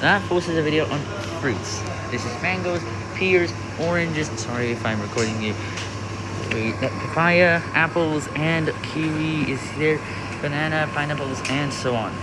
That posted a video on fruits. This is mangoes, pears, oranges. Sorry if I'm recording you. Wait, papaya, apples, and kiwi is there. Banana, pineapples, and so on.